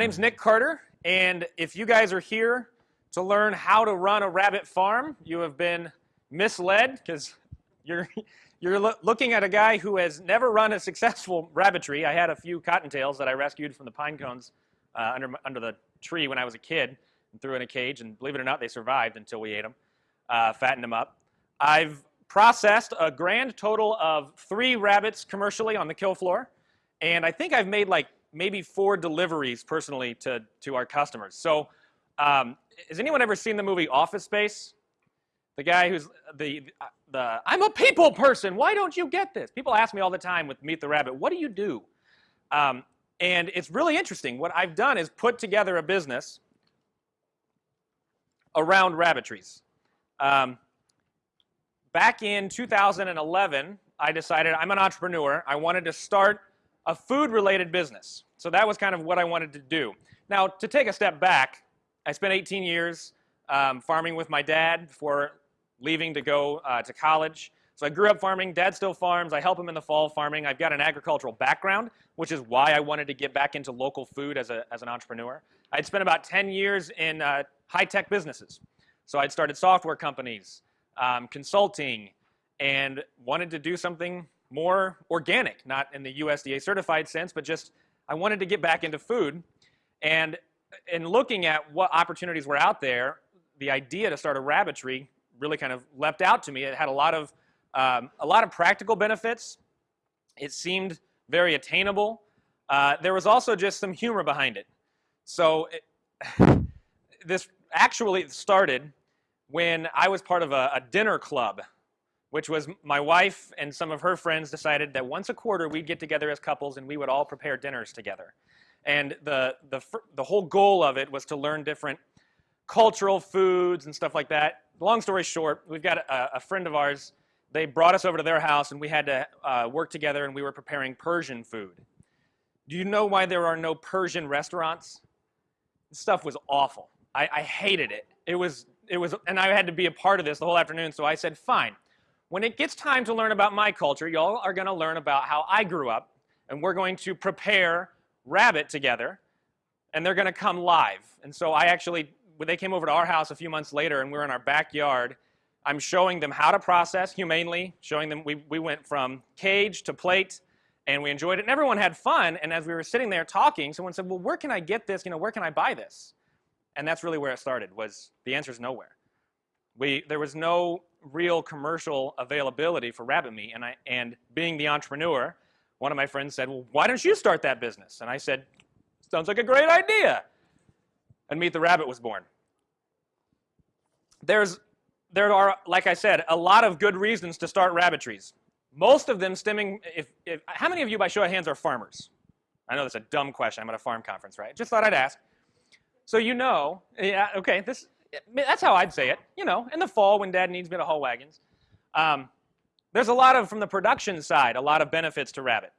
My name's Nick Carter, and if you guys are here to learn how to run a rabbit farm, you have been misled because you're you're lo looking at a guy who has never run a successful rabbitry. I had a few cottontails that I rescued from the pine cones uh, under under the tree when I was a kid and threw in a cage, and believe it or not, they survived until we ate them, uh, fattened them up. I've processed a grand total of three rabbits commercially on the kill floor, and I think I've made like maybe four deliveries personally to, to our customers. So um, has anyone ever seen the movie Office Space? The guy who's the, the, I'm a people person, why don't you get this? People ask me all the time with Meet the Rabbit, what do you do? Um, and it's really interesting. What I've done is put together a business around rabbitries. Um, back in 2011, I decided I'm an entrepreneur. I wanted to start a food-related business. So that was kind of what I wanted to do. Now, to take a step back, I spent 18 years um, farming with my dad before leaving to go uh, to college. So I grew up farming. Dad still farms. I help him in the fall farming. I've got an agricultural background, which is why I wanted to get back into local food as, a, as an entrepreneur. I'd spent about 10 years in uh, high-tech businesses. So I'd started software companies, um, consulting, and wanted to do something more organic, not in the USDA certified sense, but just I wanted to get back into food. And in looking at what opportunities were out there, the idea to start a rabbitry really kind of leapt out to me. It had a lot of, um, a lot of practical benefits. It seemed very attainable. Uh, there was also just some humor behind it. So it, this actually started when I was part of a, a dinner club which was my wife and some of her friends decided that once a quarter we'd get together as couples and we would all prepare dinners together. And the, the, the whole goal of it was to learn different cultural foods and stuff like that. Long story short, we've got a, a friend of ours, they brought us over to their house and we had to uh, work together and we were preparing Persian food. Do you know why there are no Persian restaurants? This stuff was awful. I, I hated it. It was, it was, and I had to be a part of this the whole afternoon, so I said, fine. When it gets time to learn about my culture, y'all are going to learn about how I grew up, and we're going to prepare rabbit together, and they're going to come live. And so I actually, when they came over to our house a few months later, and we were in our backyard, I'm showing them how to process humanely, showing them we, we went from cage to plate, and we enjoyed it, and everyone had fun. And as we were sitting there talking, someone said, well, where can I get this? You know, where can I buy this? And that's really where it started, was the answer is nowhere. We, there was no real commercial availability for rabbit meat. And, I, and being the entrepreneur, one of my friends said, well, why don't you start that business? And I said, sounds like a great idea. And Meet the Rabbit was born. There's, there are, like I said, a lot of good reasons to start rabbitries. Most of them stemming, if, if, how many of you by show of hands are farmers? I know that's a dumb question. I'm at a farm conference, right? Just thought I'd ask. So you know, yeah, okay, this, that's how I'd say it. You know, in the fall when dad needs me to haul wagons. Um, there's a lot of, from the production side, a lot of benefits to rabbit.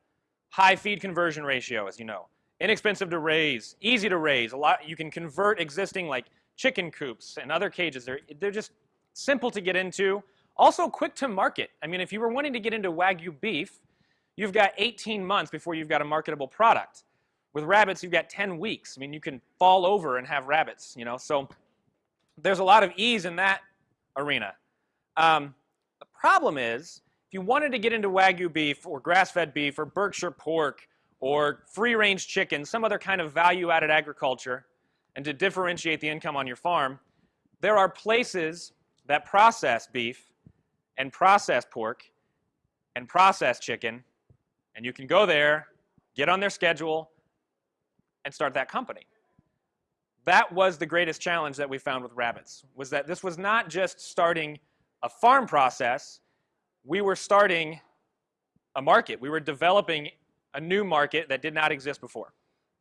High feed conversion ratio, as you know. Inexpensive to raise, easy to raise. A lot, you can convert existing like chicken coops and other cages. They're, they're just simple to get into. Also quick to market. I mean, if you were wanting to get into Wagyu beef, you've got 18 months before you've got a marketable product. With rabbits, you've got 10 weeks. I mean, you can fall over and have rabbits, you know. So there's a lot of ease in that arena. Um, the problem is, if you wanted to get into Wagyu beef or grass-fed beef or Berkshire pork or free-range chicken, some other kind of value-added agriculture, and to differentiate the income on your farm, there are places that process beef and process pork and process chicken, and you can go there, get on their schedule, and start that company that was the greatest challenge that we found with rabbits, was that this was not just starting a farm process, we were starting a market. We were developing a new market that did not exist before.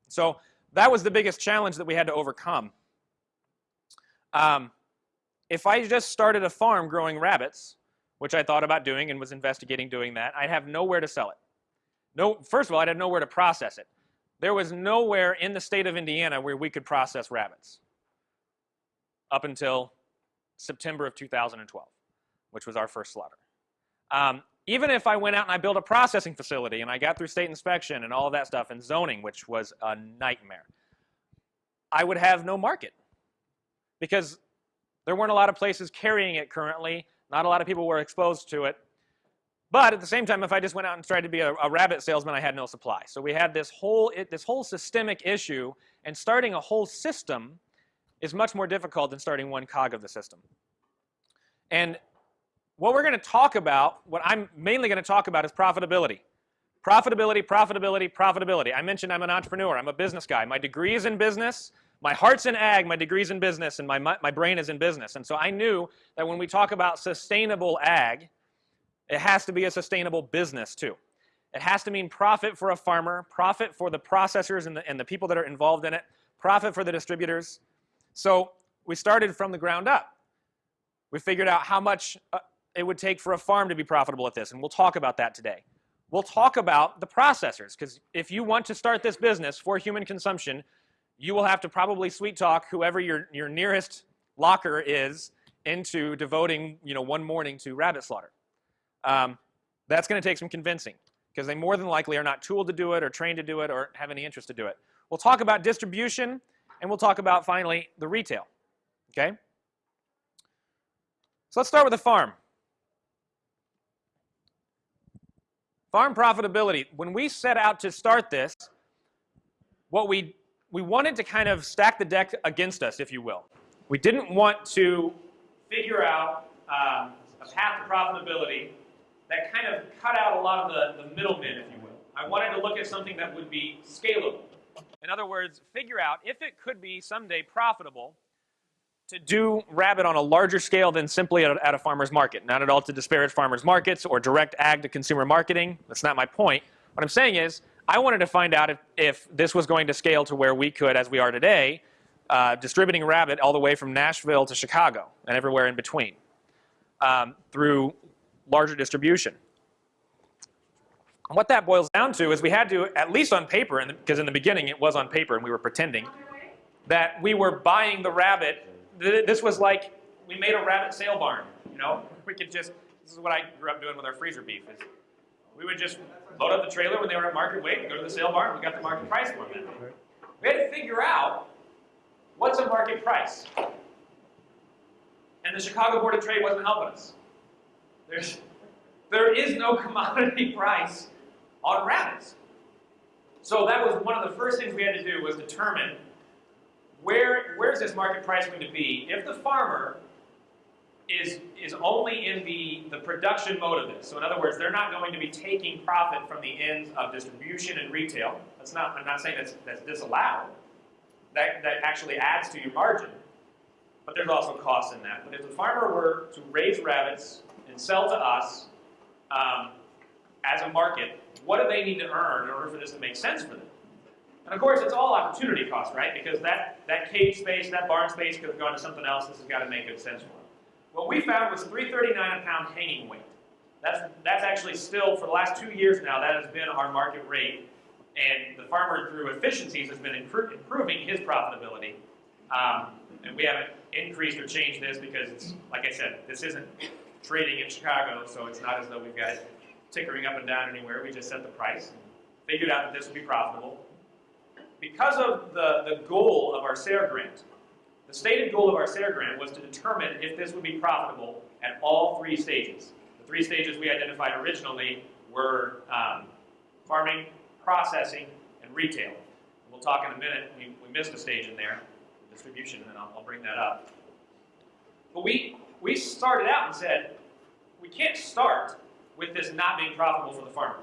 So that was the biggest challenge that we had to overcome. Um, if I just started a farm growing rabbits, which I thought about doing and was investigating doing that, I'd have nowhere to sell it. No, first of all, I'd have nowhere to process it. There was nowhere in the state of Indiana where we could process rabbits up until September of 2012, which was our first slaughter. Um, even if I went out and I built a processing facility and I got through state inspection and all of that stuff and zoning, which was a nightmare, I would have no market because there weren't a lot of places carrying it currently. Not a lot of people were exposed to it. But at the same time, if I just went out and tried to be a, a rabbit salesman, I had no supply. So we had this whole, it, this whole systemic issue, and starting a whole system is much more difficult than starting one cog of the system. And what we're going to talk about, what I'm mainly going to talk about is profitability. Profitability, profitability, profitability. I mentioned I'm an entrepreneur. I'm a business guy. My degree is in business. My heart's in ag, my degree's in business, and my, my brain is in business. And so I knew that when we talk about sustainable ag, it has to be a sustainable business too. It has to mean profit for a farmer, profit for the processors and the, and the people that are involved in it, profit for the distributors. So we started from the ground up. We figured out how much uh, it would take for a farm to be profitable at this, and we'll talk about that today. We'll talk about the processors, because if you want to start this business for human consumption, you will have to probably sweet talk whoever your, your nearest locker is into devoting you know, one morning to rabbit slaughter. Um, that's going to take some convincing because they more than likely are not tooled to do it or trained to do it or have any interest to do it. We'll talk about distribution and we'll talk about finally the retail. Okay? So let's start with the farm. Farm profitability. When we set out to start this, what we we wanted to kind of stack the deck against us, if you will. We didn't want to figure out um, a path to profitability that kind of cut out a lot of the, the middlemen, if you will. I wanted to look at something that would be scalable. In other words, figure out if it could be someday profitable to do rabbit on a larger scale than simply at a, at a farmer's market. Not at all to disparage farmers markets or direct ag to consumer marketing. That's not my point. What I'm saying is, I wanted to find out if, if this was going to scale to where we could, as we are today, uh, distributing rabbit all the way from Nashville to Chicago and everywhere in between um, through larger distribution. And what that boils down to is we had to, at least on paper, because in the beginning it was on paper and we were pretending, that we were buying the rabbit. This was like we made a rabbit sale barn. You know, we could just. This is what I grew up doing with our freezer beef. Is we would just load up the trailer when they were at market weight, go to the sale barn, we got the market price for them. We had to figure out what's a market price. And the Chicago Board of Trade wasn't helping us. There's, there is no commodity price on rabbits. So that was one of the first things we had to do was determine where, where's this market price going to be if the farmer is, is only in the, the production mode of this. So in other words, they're not going to be taking profit from the ends of distribution and retail. That's not, I'm not saying that's, that's disallowed. That, that actually adds to your margin. But there's also costs in that. But if the farmer were to raise rabbits sell to us um, as a market, what do they need to earn in order for this to make sense for them? And of course, it's all opportunity cost, right? Because that, that cage space, that barn space could have gone to something else. This has got to make good sense for them. What we found was 339 a pound hanging weight. That's, that's actually still, for the last two years now, that has been our market rate. And the farmer, through efficiencies, has been improving his profitability. Um, and we haven't increased or changed this because, it's, like I said, this isn't trading in Chicago, so it's not as though we've got it tickering up and down anywhere. We just set the price and figured out that this would be profitable. Because of the, the goal of our SARE grant, the stated goal of our SARE grant was to determine if this would be profitable at all three stages. The three stages we identified originally were um, farming, processing, and retail. We'll talk in a minute. We, we missed a stage in there, distribution, and I'll, I'll bring that up. But we, we started out and said, we can't start with this not being profitable for the farmer.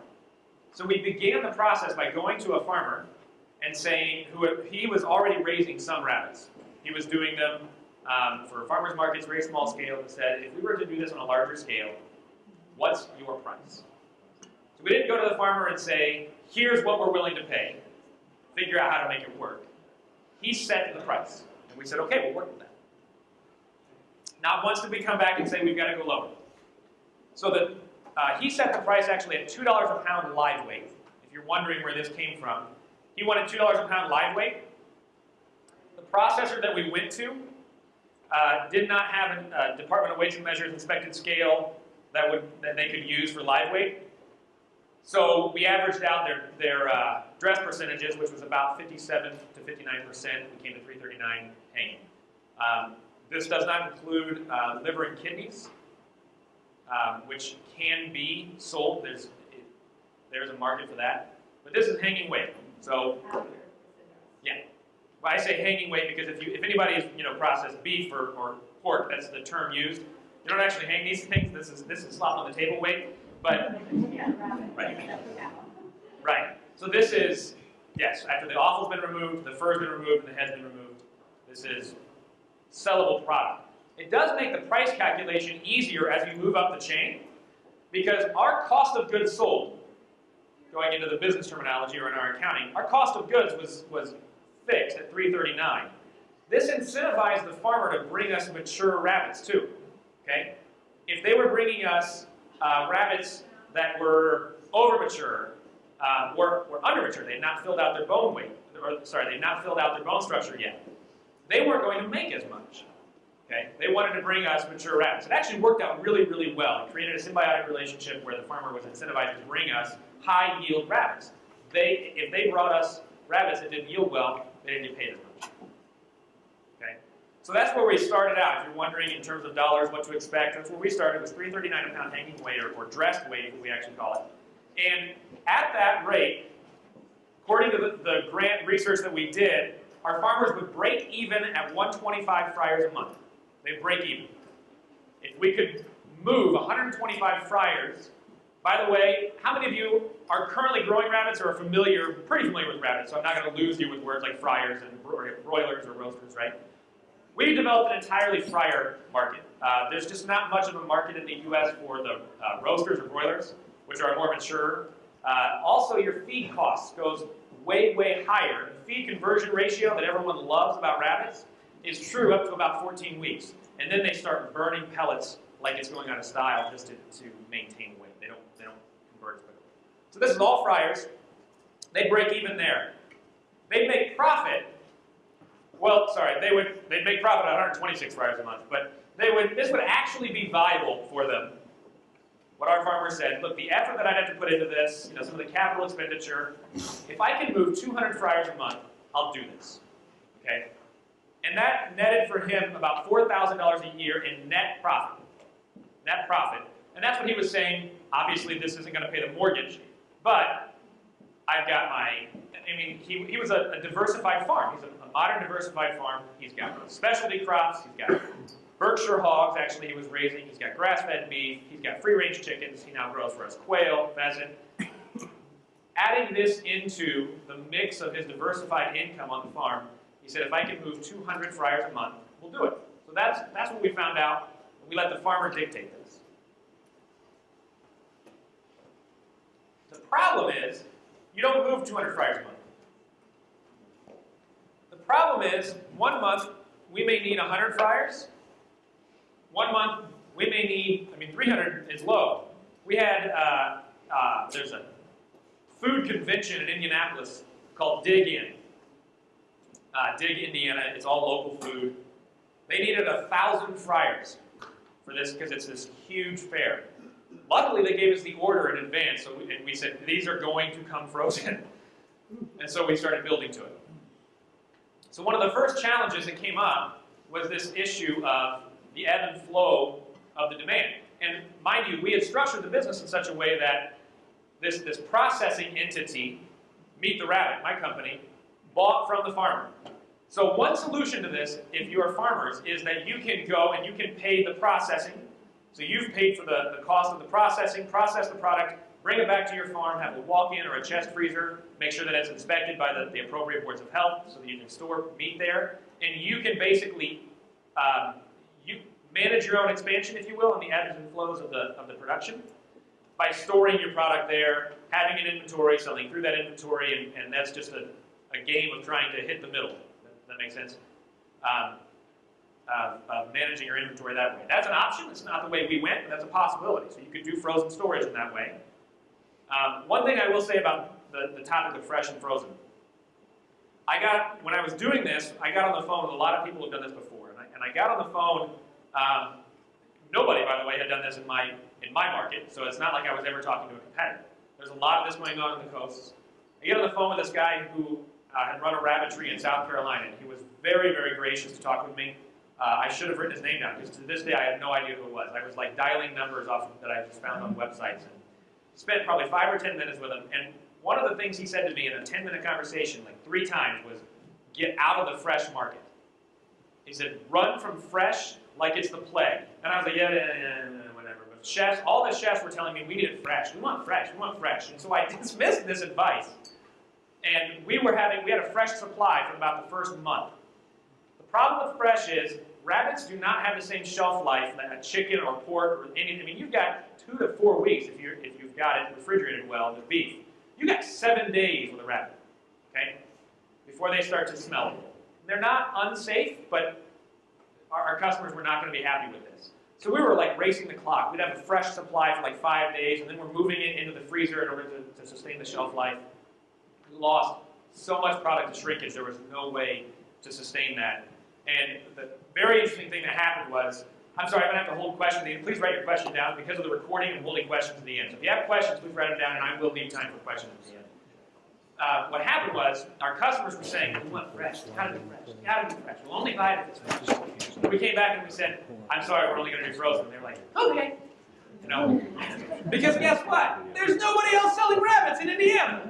So we began the process by going to a farmer and saying, who he was already raising some rabbits. He was doing them um, for farmers markets, very small scale, and said, if we were to do this on a larger scale, what's your price? So we didn't go to the farmer and say, here's what we're willing to pay. Figure out how to make it work. He set the price. And we said, okay, we'll work with that. Not once did we come back and say, we've got to go lower. So the, uh, he set the price actually at $2 a pound live weight. If you're wondering where this came from, he wanted $2 a pound live weight The processor that we went to uh, did not have a uh, Department of Weights and Measures inspected scale that would that they could use for live weight. So we averaged out their, their uh, dress percentages, which was about 57 to 59 percent. We came to 339 hanging. Um, this does not include uh, liver and kidneys, um, which can be sold. There's it, there's a market for that. But this is hanging weight. So yeah, I say hanging weight because if you if anybody has you know processed beef or, or pork, that's the term used. You don't actually hang these things. This is this is slop on the table weight. But right, right. So this is yes. After the offal's been removed, the fur's been removed, and the head's been removed. This is sellable product. It does make the price calculation easier as you move up the chain because our cost of goods sold, going into the business terminology or in our accounting, our cost of goods was, was fixed at 339. This incentivized the farmer to bring us mature rabbits too. Okay? If they were bringing us uh, rabbits that were over mature uh, or, or under mature, they had not filled out their bone weight, or sorry, they had not filled out their bone structure yet they weren't going to make as much. Okay? They wanted to bring us mature rabbits. It actually worked out really, really well. It created a symbiotic relationship where the farmer was incentivized to bring us high yield rabbits. They, if they brought us rabbits that didn't yield well, they didn't get paid as much. Okay? So that's where we started out. If you're wondering in terms of dollars what to expect, that's where we started. Was 339 a pound hanging weight, or, or dressed weight, we actually call it. And at that rate, according to the, the grant research that we did, our farmers would break even at 125 fryers a month. They'd break even. If we could move 125 fryers, by the way, how many of you are currently growing rabbits or are familiar, pretty familiar with rabbits, so I'm not going to lose you with words like fryers and broilers or roasters, right? We developed an entirely fryer market. Uh, there's just not much of a market in the U.S. for the uh, roasters or broilers, which are more mature. Uh, also, your feed costs goes way, way higher. The feed conversion ratio that everyone loves about rabbits is true up to about 14 weeks. And then they start burning pellets like it's going out of style just to, to maintain weight. They don't, they don't convert quickly. So this is all fryers. They break even there. They make profit. Well, sorry, they would they'd make profit at 126 fryers a month, but they would this would actually be viable for them what our farmer said, look, the effort that I'd have to put into this, you know, some of the capital expenditure, if I can move 200 fryers a month, I'll do this. Okay? And that netted for him about $4,000 a year in net profit. Net profit. And that's what he was saying. Obviously, this isn't going to pay the mortgage, but I've got my, I mean, he, he was a, a diversified farm. He's a, a modern diversified farm. He's got specialty crops. He's got Berkshire hogs, actually, he was raising. He's got grass-fed beef. He's got free-range chickens. He now grows for us quail, pheasant. Adding this into the mix of his diversified income on the farm, he said, if I can move 200 fryers a month, we'll do it. So that's, that's what we found out. We let the farmer dictate this. The problem is, you don't move 200 fryers a month. The problem is, one month, we may need 100 fryers, one month, we may need, I mean, 300 is low. We had, uh, uh, there's a food convention in Indianapolis called Dig In. Uh, Dig Indiana, it's all local food. They needed a thousand fryers for this because it's this huge fair. Luckily, they gave us the order in advance, so we, and we said, these are going to come frozen. and so we started building to it. So one of the first challenges that came up was this issue of the ebb and flow of the demand. And mind you, we had structured the business in such a way that this, this processing entity, Meet the Rabbit, my company, bought from the farmer. So one solution to this, if you are farmers, is that you can go and you can pay the processing. So you've paid for the, the cost of the processing, process the product, bring it back to your farm, have a walk-in or a chest freezer, make sure that it's inspected by the, the appropriate boards of health so that you can store meat there. And you can basically um, you manage your own expansion, if you will, and the ebbs and flows of the, of the production by storing your product there, having an inventory, selling through that inventory, and, and that's just a, a game of trying to hit the middle. That, makes sense? Um, uh, of managing your inventory that way. That's an option. It's not the way we went, but that's a possibility. So you could do frozen storage in that way. Um, one thing I will say about the, the topic of fresh and frozen. I got, when I was doing this, I got on the phone with a lot of people who've done this before and I got on the phone. Um, nobody, by the way, had done this in my in my market, so it's not like I was ever talking to a competitor. There's a lot of this going on in the coasts. I get on the phone with this guy who uh, had run a rabbitry in South Carolina, and he was very, very gracious to talk with me. Uh, I should have written his name down because to this day I have no idea who it was. I was like dialing numbers off of, that I just found on websites and spent probably five or ten minutes with him. And one of the things he said to me in a 10 minute conversation, like three times, was get out of the fresh market. He said, run from fresh like it's the plague. And I was like, yeah, yeah, yeah, yeah whatever. But chefs, all the chefs were telling me we need it fresh. We want fresh. We want fresh. And so I dismissed this advice. And we were having, we had a fresh supply for about the first month. The problem with fresh is rabbits do not have the same shelf life that a chicken or pork or anything. I mean, you've got two to four weeks if, you're, if you've got it refrigerated well with beef. You got seven days with a rabbit, okay, before they start to smell. They're not unsafe, but our, our customers were not going to be happy with this. So we were like racing the clock. We'd have a fresh supply for like five days, and then we're moving it into the freezer in order to, to sustain the shelf life. We lost so much product to shrinkage, there was no way to sustain that. And the very interesting thing that happened was, I'm sorry, I'm going to have to hold questions. Please write your question down because of the recording and holding questions at the end. So if you have questions, please write them down, and I will leave time for questions at the end. Uh, what happened was, our customers were saying, we want fresh, got to be fresh, got to be fresh. We'll only buy it if it's fresh. We came back and we said, I'm sorry, we're only going to do frozen. They're like, okay. You know, because guess what? There's nobody else selling rabbits in Indiana.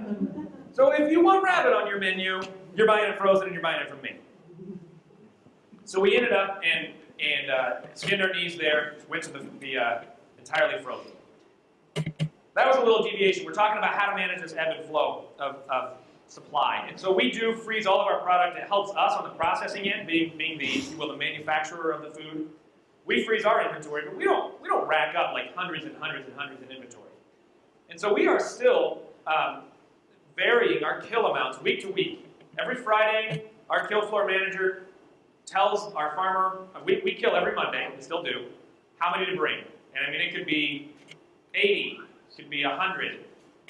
So if you want rabbit on your menu, you're buying it frozen and you're buying it from me. So we ended up and, and uh, skinned our knees there, went to the, the uh, entirely frozen. That was a little deviation. We're talking about how to manage this ebb and flow of, of supply. And so we do freeze all of our product. It helps us on the processing end, being, being the, will, the manufacturer of the food. We freeze our inventory, but we don't, we don't rack up like hundreds and hundreds and hundreds in inventory. And so we are still um, varying our kill amounts week to week. Every Friday, our kill floor manager tells our farmer, we, we kill every Monday, we still do, how many to bring. And I mean, it could be 80, it could be 100.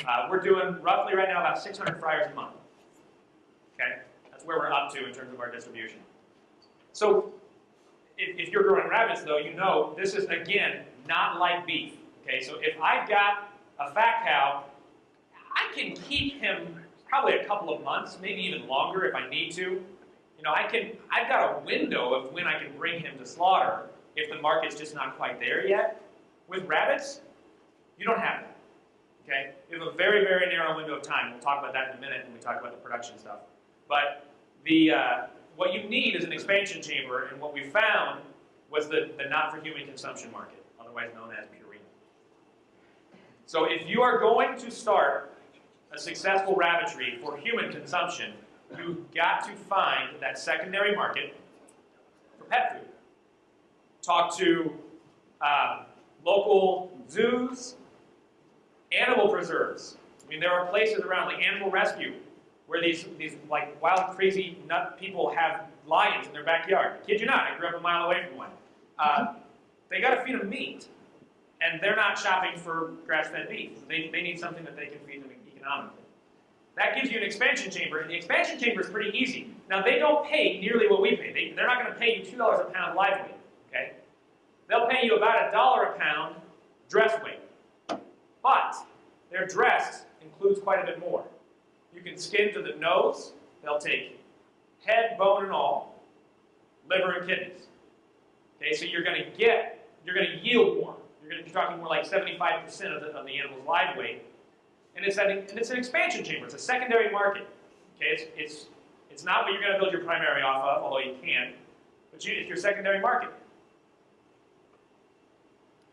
Uh, we're doing roughly right now about 600 fryers a month. Okay? That's where we're up to in terms of our distribution. So if, if you're growing rabbits, though, you know this is, again, not like beef. Okay? So if I've got a fat cow, I can keep him probably a couple of months, maybe even longer if I need to. You know, I can, I've got a window of when I can bring him to slaughter if the market's just not quite there yet. With rabbits, you don't have that. Okay? We have a very, very narrow window of time. We'll talk about that in a minute when we talk about the production stuff. But the, uh, what you need is an expansion chamber, and what we found was the, the not-for-human consumption market, otherwise known as Purina. So if you are going to start a successful rabbitry for human consumption, you've got to find that secondary market for pet food. Talk to uh, local zoos, animal preserves. I mean, there are places around, like Animal Rescue, where these, these like wild, crazy nut people have lions in their backyard. I kid you not, I grew up a mile away from one. Uh, they got to feed them meat, and they're not shopping for grass-fed beef. They, they need something that they can feed them economically. That gives you an expansion chamber, and the expansion chamber is pretty easy. Now, they don't pay nearly what we pay. They, they're not going to pay you $2 a pound live weight, okay? They'll pay you about a dollar a pound dress weight. But their dress includes quite a bit more. You can skin to the nose. They'll take head, bone, and all, liver and kidneys. Okay, so you're going to get, you're going to yield more. You're going to be talking more like 75% of the, of the animal's live weight and it's, an, and it's an expansion chamber. It's a secondary market. Okay, it's, it's, it's not what you're going to build your primary off of, although you can, but you, it's your secondary market.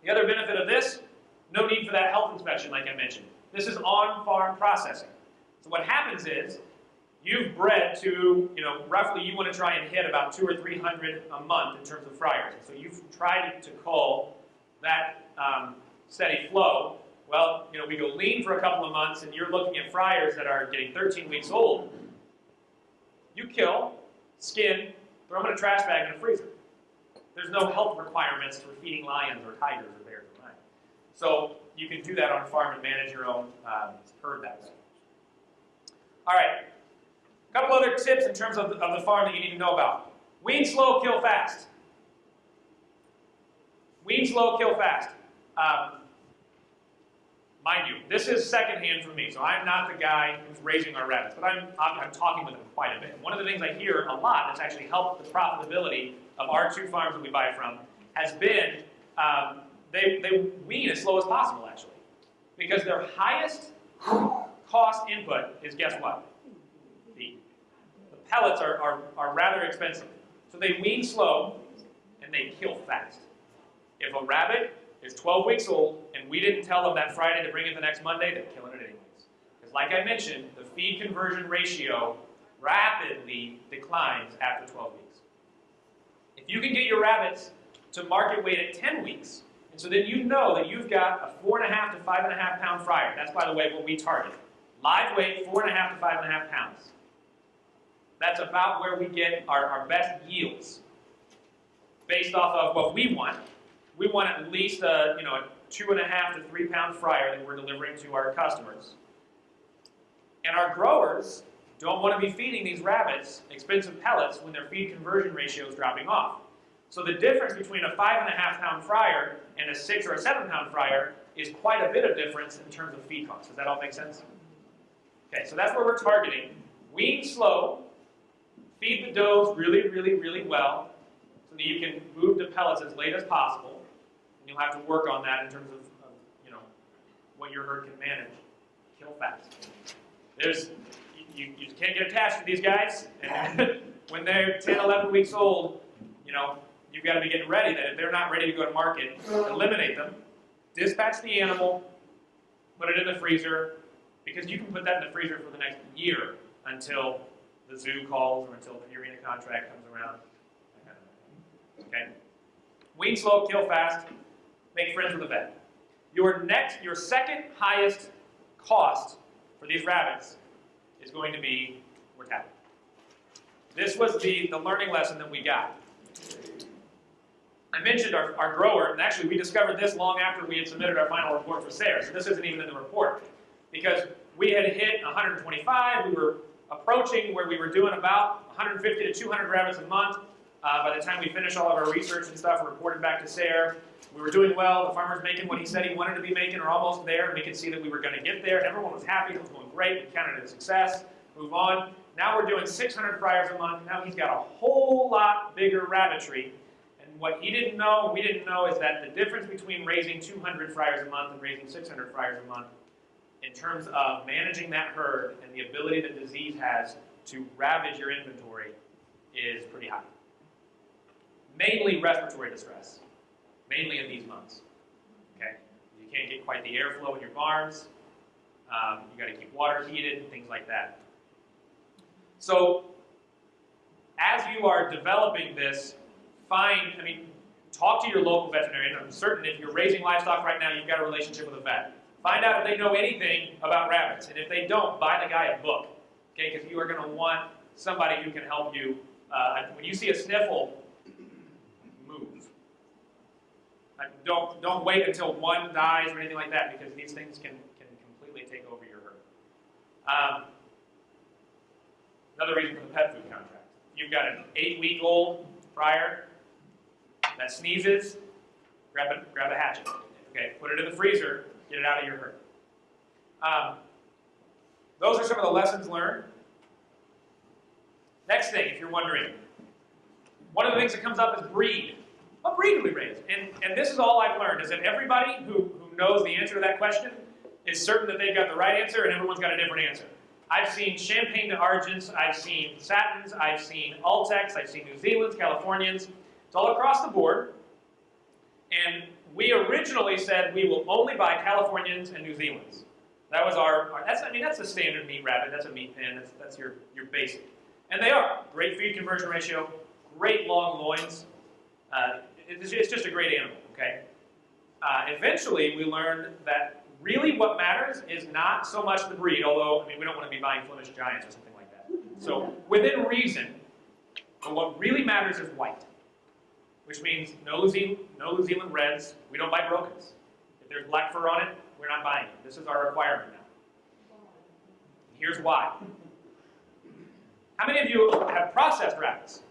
The other benefit of this, no need for that health inspection like I mentioned. This is on-farm processing. So what happens is, you've bred to, you know, roughly you want to try and hit about two or 300 a month in terms of fryers. So you've tried to cull that um, steady flow well, you know, we go lean for a couple of months and you're looking at fryers that are getting 13 weeks old. You kill, skin, throw them in a trash bag in a freezer. There's no health requirements for feeding lions or tigers or bears or lions. So you can do that on a farm and manage your own um, herd that way. All right, a couple other tips in terms of the, of the farm that you need to know about. Wean slow, kill fast. Wean slow, kill fast. Um, mind you, this is secondhand from me, so I'm not the guy who's raising our rabbits, but I'm, I'm, I'm talking with them quite a bit. One of the things I hear a lot that's actually helped the profitability of our two farms that we buy from has been um, they, they wean as slow as possible, actually. Because their highest cost input is guess what? Feed. The pellets are, are, are rather expensive. So they wean slow and they kill fast. If a rabbit is 12 weeks old and we didn't tell them that Friday to bring it the next Monday, they're killing it anyways. Because like I mentioned, the feed conversion ratio rapidly declines after 12 weeks. If you can get your rabbits to market weight at 10 weeks, and so then you know that you've got a four and a half to five and a half pound fryer. That's, by the way, what we target. Live weight, four and a half to five and a half pounds. That's about where we get our, our best yields based off of what we want. We want at least a, you know, a two and a half to three pound fryer that we're delivering to our customers. And our growers don't want to be feeding these rabbits expensive pellets when their feed conversion ratio is dropping off. So the difference between a five and a half pound fryer and a six or a seven pound fryer is quite a bit of difference in terms of feed costs. Does that all make sense? Okay, so that's where we're targeting. Wean slow, feed the does really, really, really well, so that you can move to pellets as late as possible. And you'll have to work on that in terms of, of you know, what your herd can manage. Kill fast. There's, you, you can't get attached to these guys. When they're 10, 11 weeks old, you know, you've got to be getting ready that if they're not ready to go to market, eliminate them, dispatch the animal, put it in the freezer, because you can put that in the freezer for the next year until the zoo calls or until the Purina contract comes around. Okay? Wean slow, kill fast, make friends with the vet. Your next, your second highest cost for these rabbits is going to be mortality. This was the, the learning lesson that we got. I mentioned our, our grower, and actually we discovered this long after we had submitted our final report for SARE, so this isn't even in the report. Because we had hit 125, we were approaching where we were doing about 150 to 200 rabbits a month. Uh, by the time we finished all of our research and stuff and reported back to SARE, we were doing well. The farmer's making what he said he wanted to be making, or almost there, and we could see that we were going to get there. Everyone was happy. It was going great. We counted it a success. Move on. Now we're doing 600 fryers a month. Now he's got a whole lot bigger rabbitry what he didn't know, we didn't know, is that the difference between raising 200 fryers a month and raising 600 fryers a month in terms of managing that herd and the ability that disease has to ravage your inventory is pretty high. Mainly respiratory distress, mainly in these months. Okay, you can't get quite the airflow in your barns. Um, you got to keep water heated, and things like that. So, as you are developing this find, I mean, talk to your local veterinarian. I'm certain if you're raising livestock right now, you've got a relationship with a vet. Find out if they know anything about rabbits. And if they don't, buy the guy a book. Okay, because you are going to want somebody who can help you. Uh, when you see a sniffle, move. don't, don't wait until one dies or anything like that because these things can, can completely take over your herd. Um, another reason for the pet food contract. You've got an eight-week-old fryer that sneezes, grab a, grab a hatchet. Okay, put it in the freezer, get it out of your herd. Um, those are some of the lessons learned. Next thing, if you're wondering, one of the things that comes up is breed. What breed do we raise? And, and this is all I've learned, is that everybody who, who knows the answer to that question is certain that they've got the right answer and everyone's got a different answer. I've seen Champagne d'Argents, I've seen Satins, I've seen Altex, I've seen New Zealand's, Californians, it's all across the board. And we originally said we will only buy Californians and New Zealands. That was our, our, that's, I mean, that's a standard meat rabbit. That's a meat pen. That's, that's your, your basic. And they are. Great feed conversion ratio, great long loins. Uh, it's, it's, just a great animal, okay? Uh, eventually, we learned that really what matters is not so much the breed, although, I mean, we don't want to be buying Flemish Giants or something like that. So, within reason, what really matters is white which means no no New Zealand Reds. We don't buy Brokens. If there's black fur on it, we're not buying it. This is our requirement now. Here's why. How many of you have processed rabbits?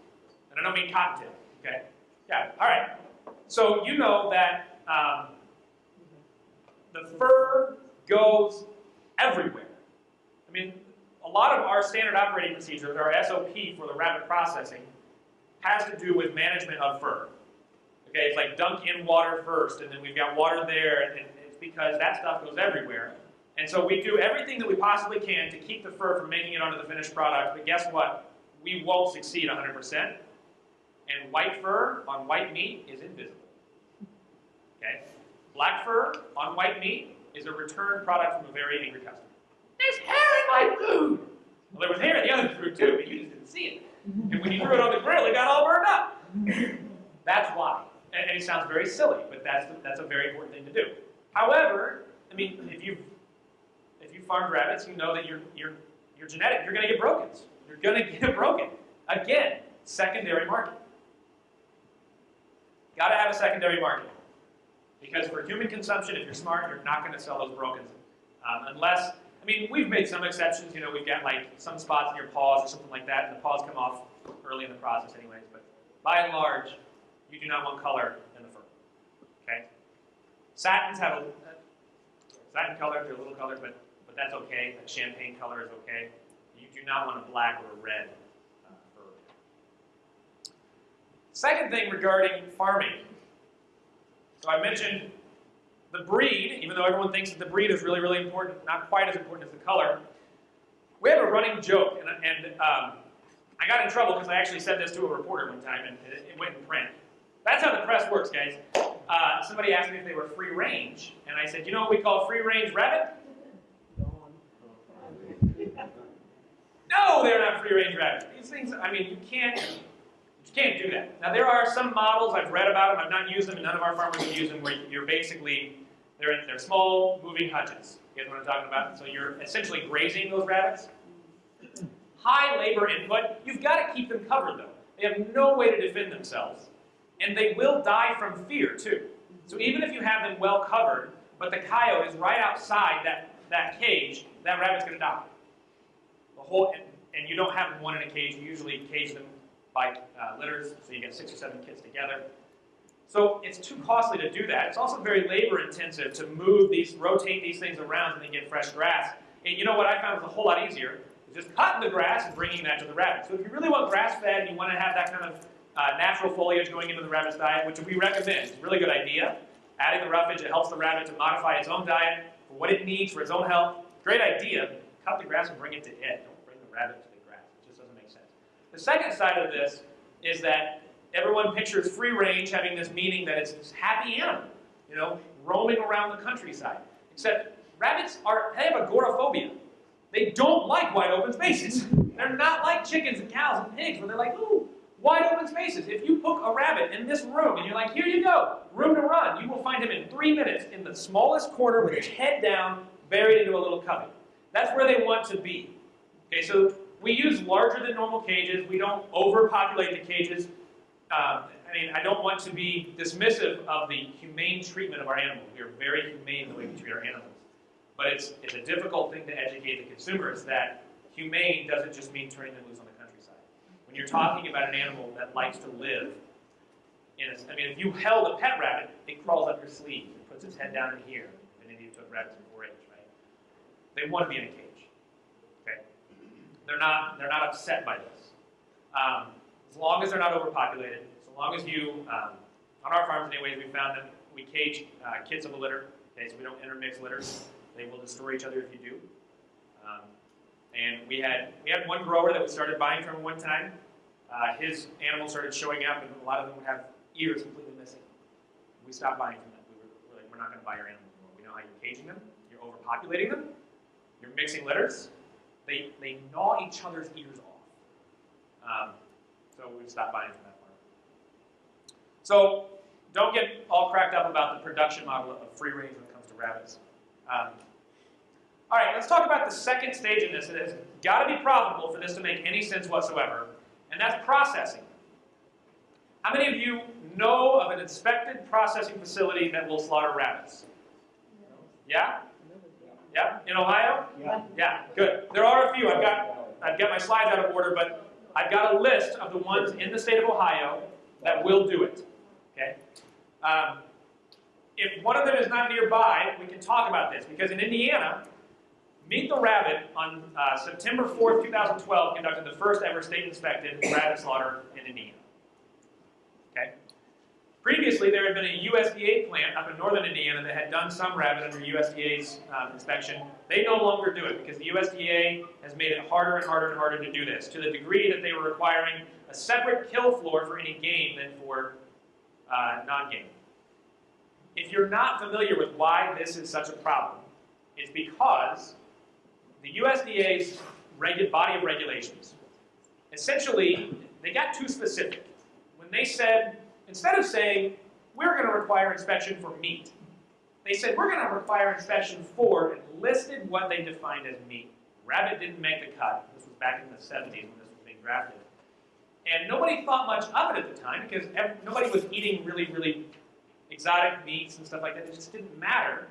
And I don't mean cottontail, okay? Yeah, all right. So you know that um, the fur goes everywhere. I mean, a lot of our standard operating procedures, our SOP for the rabbit processing, has to do with management of fur. Okay, it's like dunk in water first, and then we've got water there, and it's because that stuff goes everywhere. And so we do everything that we possibly can to keep the fur from making it onto the finished product, but guess what? We won't succeed 100%. And white fur on white meat is invisible. Okay? Black fur on white meat is a return product from a very angry customer. There's hair in my food! Well, there was hair in the other food too, but you just didn't see it. And when you threw it on the grill, it got all burned up. That's why. And, and it sounds very silly, but that's, the, that's a very important thing to do. However, I mean, if you've if you farmed rabbits, you know that your your your genetic, you're going to get broken. You're going to get broken. Again, secondary market. Got to have a secondary market. Because for human consumption, if you're smart, you're not going to sell those brokens. Um, unless, I mean, we've made some exceptions. You know, we've got like some spots in your paws or something like that, and the paws come off early in the process anyways. But by and large, you do not want color in the fur. Okay? Satins have a, satin color, they're a little colored, but, but that's okay. A champagne color is okay. You do not want a black or a red uh, fur. Second thing regarding farming. So I mentioned the breed, even though everyone thinks that the breed is really, really important, not quite as important as the color. We have a running joke, and, and um, I got in trouble because I actually said this to a reporter one time, and it, it went in print. That's how the press works, guys. Uh, somebody asked me if they were free range, and I said, you know what we call free range rabbit? No, they're not free range rabbits. These things, I mean, you can't, you can't do that. Now, there are some models, I've read about them, I've not used them, and none of our farmers have used them, where you're basically, they're, they're small moving hutches. You guys know what I'm talking about? So you're essentially grazing those rabbits. High labor input, you've got to keep them covered though. They have no way to defend themselves. And they will die from fear too. So even if you have them well covered, but the coyote is right outside that, that cage, that rabbit's going to die. The whole, and, and, you don't have one in a cage. You usually cage them by uh, litters, so you get six or seven kids together. So it's too costly to do that. It's also very labor intensive to move these, rotate these things around and then get fresh grass. And you know what I found was a whole lot easier? Just cutting the grass and bringing that to the rabbit. So if you really want grass fed and you want to have that kind of uh, natural foliage going into the rabbit's diet, which we recommend. It's a really good idea. Adding the roughage, it helps the rabbit to modify its own diet for what it needs for its own health. Great idea. Cut the grass and bring it to it. Don't bring the rabbit to the grass. It just doesn't make sense. The second side of this is that everyone pictures free range having this meaning that it's this happy animal, you know, roaming around the countryside. Except rabbits are, they have agoraphobia. They don't like wide open spaces. They're not like chickens and cows and pigs where they're like, ooh, Wide open spaces. If you hook a rabbit in this room and you're like, here you go, room to run, you will find him in three minutes in the smallest corner with his head down, buried into a little cubby. That's where they want to be. Okay, so we use larger than normal cages. We don't overpopulate the cages. Um, I mean, I don't want to be dismissive of the humane treatment of our animals. We are very humane in the way we treat our animals. But it's, it's a difficult thing to educate the consumers that humane doesn't just mean turning them loose on the countryside. when you're talking about an animal that likes to live in a, I mean, if you held a pet rabbit, it crawls up your sleeve. It puts its head down in here. Of you took rabbits in 4-H, right? They want to be in a cage. Okay? They're not, they're not upset by this. Um, as long as they're not overpopulated, so long as you, um, on our farms anyways, we found that we cage uh, kids of a litter, okay, so we don't intermix litters. They will destroy each other if you do. Um, and we had we had one grower that we started buying from one time. Uh, his animals started showing up, and a lot of them would have ears completely missing. We stopped buying from them. We were, we were like, we're not going to buy your animals anymore. We know how you're caging them. You're overpopulating them. You're mixing litters. They they gnaw each other's ears off. Um, so we stopped buying from that farm. So don't get all cracked up about the production model of free range when it comes to rabbits. Um, all right, let's talk about the second stage in this. It has got to be profitable for this to make any sense whatsoever, and that's processing. How many of you know of an inspected processing facility that will slaughter rabbits? Yeah? Yeah? In Ohio? Yeah. Yeah, good. There are a few. I've got I've got my slides out of order, but I've got a list of the ones in the state of Ohio that will do it. Okay? Um, if one of them is not nearby, we can talk about this because in Indiana, Meet the Rabbit on uh, September 4th, 2012 conducted the first ever state inspected rabbit slaughter in Indiana. Previously, there had been a USDA plant up in northern Indiana that had done some rabbit under USDA's um, inspection. They no longer do it because the USDA has made it harder and harder and harder to do this to the degree that they were requiring a separate kill floor for any game than for uh, non-game. If you're not familiar with why this is such a problem, it's because the USDA's body of regulations, essentially, they got too specific. When they said, instead of saying, we're going to require inspection for meat, they said, we're going to require inspection for, and listed what they defined as meat. Rabbit didn't make the cut. This was back in the 70s when this was being drafted. And nobody thought much of it at the time because nobody was eating really, really exotic meats and stuff like that. It just didn't matter.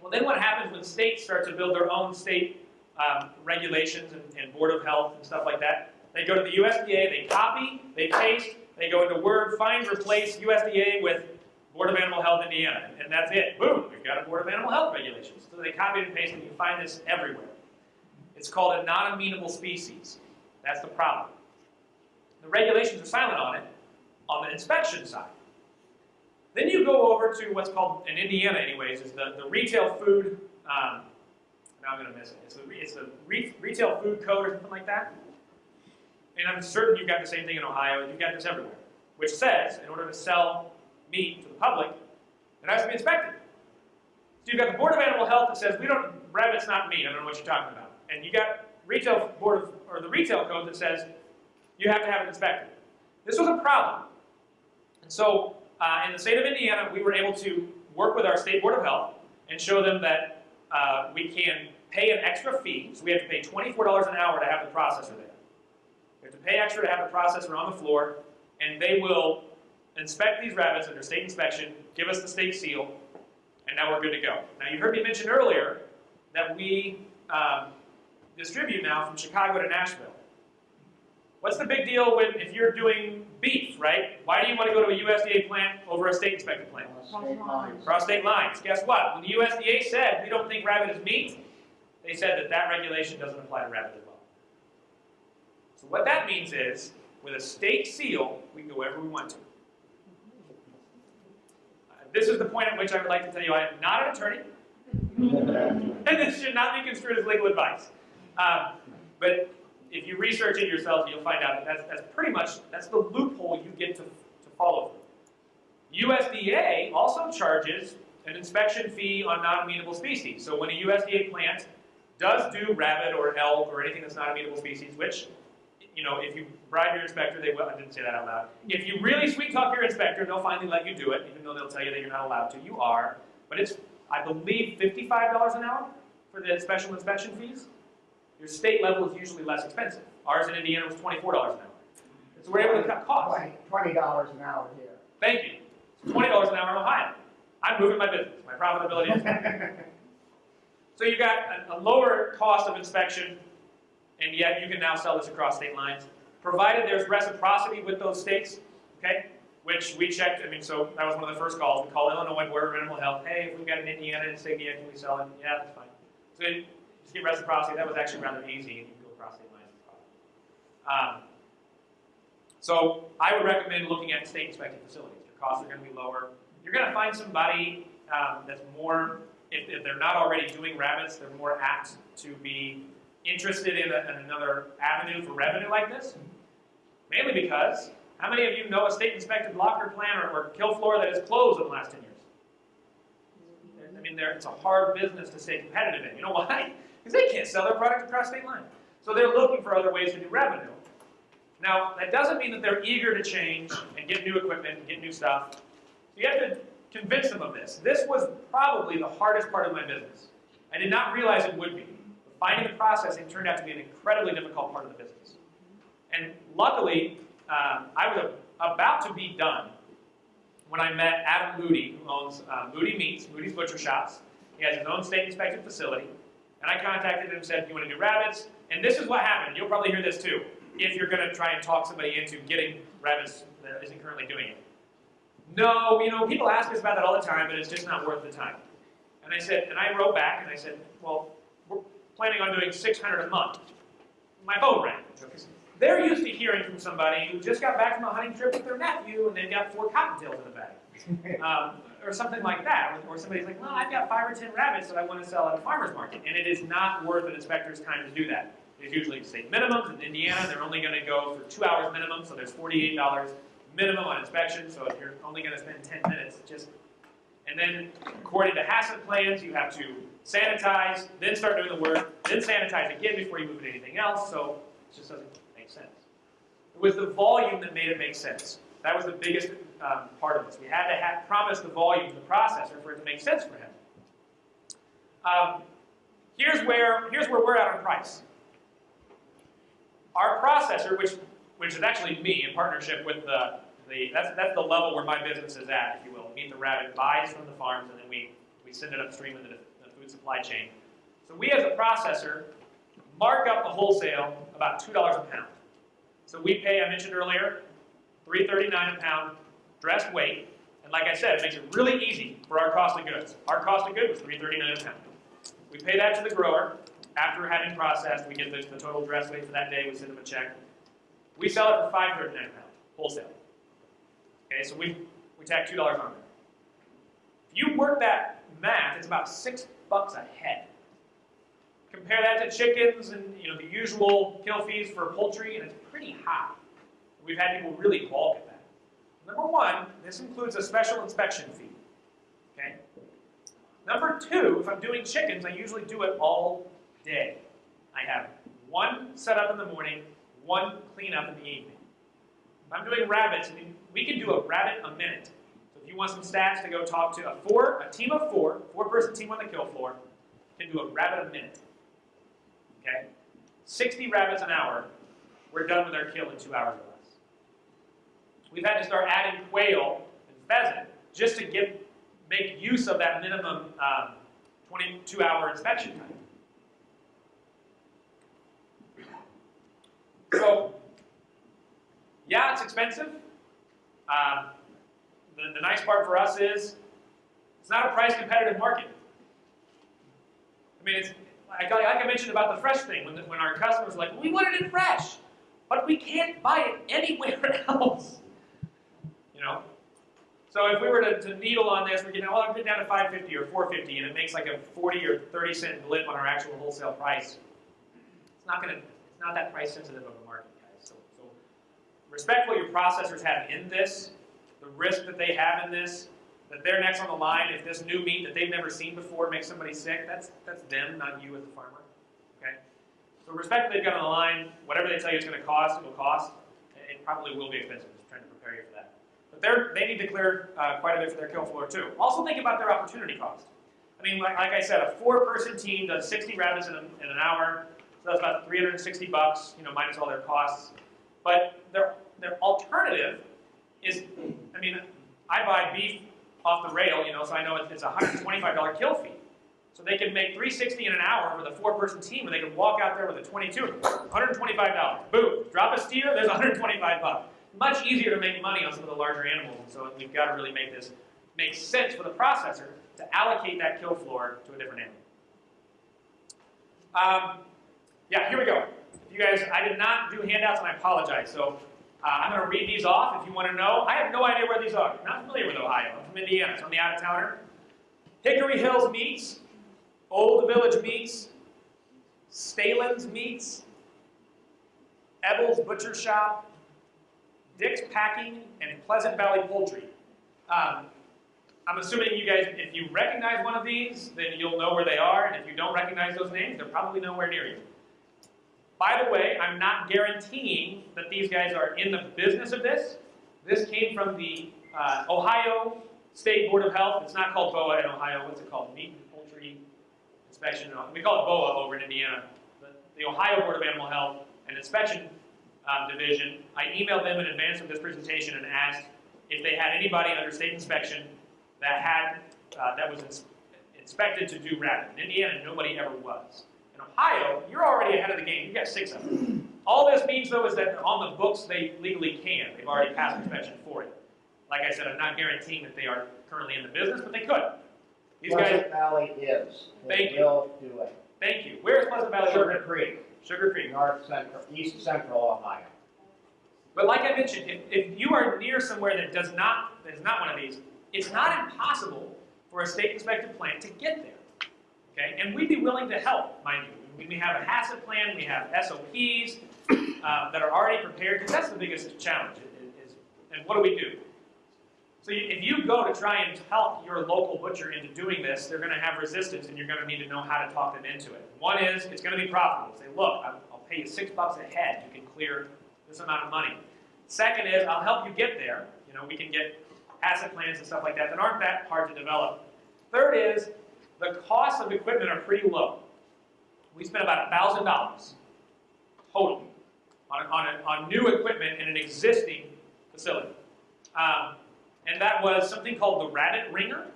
Well, then what happens when states start to build their own state um, regulations and, and, Board of Health and stuff like that? They go to the USDA, they copy, they paste, they go into Word, find, replace USDA with Board of Animal Health Indiana, and that's it. Boom, we've got a Board of Animal Health regulations. So they copy and paste, and you find this everywhere. It's called a non-amenable species. That's the problem. The regulations are silent on it on the inspection side. Then you go over to what's called, in Indiana anyways, is the, the retail food, um, now I'm going to miss it. It's the, it's the re, retail food code or something like that. And I'm certain you've got the same thing in Ohio, and you've got this everywhere, which says in order to sell meat to the public, it has to be inspected. So you've got the Board of Animal Health that says, we don't, rabbit's not meat, I don't know what you're talking about. And you got retail board of, or the retail code that says you have to have it inspected. This was a problem. And so uh, in the state of Indiana, we were able to work with our state board of health and show them that uh, we can pay an extra fee. So we have to pay $24 an hour to have the processor there. To pay extra to have the processor on the floor, and they will inspect these rabbits under state inspection, give us the state seal, and now we're good to go. Now you heard me mention earlier that we um, distribute now from Chicago to Nashville. What's the big deal with if you're doing beef, right? Why do you want to go to a USDA plant over a state inspected plant? Cross State lines. Cross state lines. Guess what? When the USDA said we don't think rabbit is meat, they said that that regulation doesn't apply to rabbit as well. So what that means is, with a state seal, we can go wherever we want to. Uh, this is the point at which I would like to tell you I am not an attorney, and this should not be construed as legal advice. Um, but if you research it yourself, you'll find out that that's, that's pretty much, that's the loophole you get to, to follow through. USDA also charges an inspection fee on non-amenable species. So when a USDA plant does do rabbit or elk or anything that's not amenable species, which, you know, if you bribe your inspector, they will, I didn't say that out loud. If you really sweet talk your inspector, they'll finally let you do it, even though they'll tell you that you're not allowed to. You are. But it's, I believe, $55 an hour for the special inspection fees. Your state level is usually less expensive. Ours in Indiana was $24 an hour. So we're able to cut costs. Twenty dollars an hour here. Thank you. It's $20 an hour in Ohio. I'm moving my business. My profitability is So you've got a, a lower cost of inspection, and yet you can now sell this across state lines, provided there's reciprocity with those states, okay? Which we checked, I mean, so that was one of the first calls. We called Illinois Board of Animal Health. Hey, if we've got an Indiana insignia, can we sell it? Yeah, that's fine. So just get reciprocity. That was actually rather easy, and you can go across state lines. Um, so I would recommend looking at state inspected facilities. Your costs are going to be lower. You're going to find somebody um, that's more, if, if, they're not already doing rabbits, they're more apt to be interested in, a, in another avenue for revenue like this. Mainly because, how many of you know a state inspected locker plant or, or kill floor that has closed in the last 10 years? I mean, it's a hard business to stay competitive in. You know why? because they can't sell their product across state lines. So they're looking for other ways to do revenue. Now, that doesn't mean that they're eager to change and get new equipment and get new stuff. So you have to convince them of this. This was probably the hardest part of my business. I did not realize it would be. Finding the processing turned out to be an incredibly difficult part of the business. And luckily, um, I was about to be done when I met Adam Moody, who owns uh, Moody Meats, Moody's Butcher Shops. He has his own state-inspected facility. And I contacted him and said, you want to do rabbits? And this is what happened. You'll probably hear this too, if you're going to try and talk somebody into getting rabbits that isn't currently doing it. no, you know, people ask us about that all the time, but it's just not worth the time. And I said, and I wrote back and I said, well, planning on doing 600 a month. My phone rang. They're used to hearing from somebody who just got back from a hunting trip with their nephew and they've got four cottontails in the bag. Um, or something like that. Or somebody's like, well, I've got five or ten rabbits that I want to sell at a farmer's market. And it is not worth an inspector's time to do that. There's usually state minimums. In Indiana, they're only going to go for two hours minimum, so there's $48 minimum on inspection. So if you're only going to spend 10 minutes, just and then according to HACCP plans, you have to sanitize, then start doing the work, then sanitize again before you move to anything else. So it just doesn't make sense. It was the volume that made it make sense. That was the biggest um, part of this. We had to have, promise the volume to the processor for it to make sense for him. Um, here's where here's where we're at on price. Our processor, which which is actually me in partnership with the the that's that's the level where my business is at, if you Meet the Rabbit buys from the farms and then we we send it upstream into the, the food supply chain. So we as a processor mark up the wholesale about two dollars a pound. So we pay, I mentioned earlier, three thirty nine a pound dressed weight. And like I said, it makes it really easy for our cost of goods. Our cost of goods was three thirty nine a pound. We pay that to the grower. After having processed, we get the, the total dress weight for that day. We send them a check. We sell it for five thirty nine a pound wholesale. Okay, so we we tack two dollars on there. You work that math, it's about six bucks a head. Compare that to chickens and you know the usual kill fees for poultry, and it's pretty high. We've had people really balk at that. Number one, this includes a special inspection fee. Okay. Number two, if I'm doing chickens, I usually do it all day. I have one set up in the morning, one cleanup in the evening. If I'm doing rabbits, I mean, we can do a rabbit a minute. If you want some stats to go talk to a four, a team of four, four-person team on the kill floor, can do a rabbit a minute. Okay? 60 rabbits an hour, we're done with our kill in two hours or less. We've had to start adding quail and pheasant just to get make use of that minimum um, 22-hour inspection time. So, yeah, it's expensive. Um, the, the nice part for us is it's not a price competitive market. I mean, it's like, I mentioned about the fresh thing, when, the, when our customers are like, we wanted it fresh, but we can't buy it anywhere else. You know? So if we were to, to needle on this, we're getting, well, I'm getting down to 550 or 450, and it makes like a 40 or 30 cent blip on our actual wholesale price. It's not going to, it's not that price sensitive of a market, guys. So, so respect what your processors have in this, the risk that they have in this, that they're next on the line if this new meat that they've never seen before makes somebody sick, that's, that's them, not you as a farmer. Okay? So respect they've got on the line. Whatever they tell you it's going to cost, it will cost. It probably will be expensive. Just trying to prepare you for that. But they're, they need to clear uh, quite a bit for their kill floor too. Also think about their opportunity cost. I mean, like, like I said, a four-person team does 60 rabbits in, a, in an hour. So that's about 360 bucks, you know, minus all their costs. But their, their alternative is, I mean, I buy beef off the rail, you know, so I know it's a $125 kill fee. So they can make 360 in an hour with a four-person team, and they can walk out there with a 22, $125. Boom, drop a steer, there's 125 bucks. Much easier to make money on some of the larger animals, and so we've got to really make this make sense for the processor to allocate that kill floor to a different animal. Um, yeah, here we go. If You guys, I did not do handouts, and I apologize. So uh, I'm going to read these off if you want to know. I have no idea where these are. I'm not familiar with Ohio. I'm from Indiana, so I'm the out-of-towner. Hickory Hills Meats, Old Village Meats, Stalin's Meats, Ebel's Butcher Shop, Dick's Packing, and Pleasant Valley Poultry. Um, I'm assuming you guys, if you recognize one of these, then you'll know where they are, and if you don't recognize those names, they're probably nowhere near you. By the way, I'm not guaranteeing that these guys are in the business of this. This came from the uh, Ohio State Board of Health. It's not called BOA in Ohio. What's it called? Meat and Poultry Inspection. We call it BOA over in Indiana. The, the Ohio Board of Animal Health and Inspection um, Division. I emailed them in advance of this presentation and asked if they had anybody under state inspection that had uh, that was ins inspected to do rabbit. In Indiana, nobody ever was. In Ohio, you're already ahead of the game. You've got six of them. All this means, though, is that on the books, they legally can. They've already passed inspection for it. Like I said, I'm not guaranteeing that they are currently in the business, but they could. These Pleasant guys, Valley is. Thank They you. will do it. thank you. Where is Pleasant Valley Sugar located? Creek, Sugar Creek. north central, east central Ohio. But like I mentioned, if, if you are near somewhere that does not, that is not one of these, it's not impossible for a state inspected plant to get there. Okay, and we'd be willing to help, mind you. We- have a HACCP plan, we have SOPs uh, that are already prepared, because that's the biggest challenge. Is, is, and what do we do? So you, if you go to try and help your local butcher into doing this, they're going to have resistance, and you're going to need to know how to talk them into it. One is it's going to be profitable. Say, look, I'll, I'll pay you six bucks a head. You can clear this amount of money. Second is I'll help you get there. You know, we can get HACCP plans and stuff like that that aren't that hard to develop. Third is the costs of equipment are pretty low. We spent about thousand dollars total on, on, a, on new equipment in an existing facility. Um, and that was something called the Rabbit Wringer.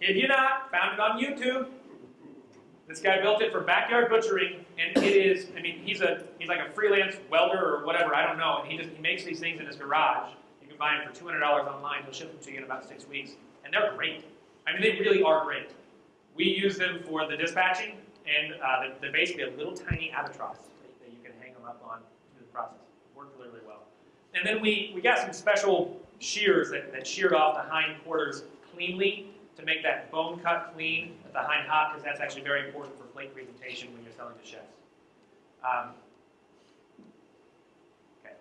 If you not, found it on YouTube. This guy built it for backyard butchering, and it is, I mean, he's a he's like a freelance welder or whatever, I don't know, and he just he makes these things in his garage. You can buy them for two hundred dollars online, he'll ship them to you in about six weeks. And they're great. I mean they really are great. We use them for the dispatching, and uh, they're, they're basically a little tiny albatross that, that you can hang them up on through the process. It worked really, really well. And then we, we got some special shears that, that sheared off the hind quarters cleanly to make that bone cut clean at the hind hop, because that's actually very important for plate presentation when you're selling to chefs. Um, okay.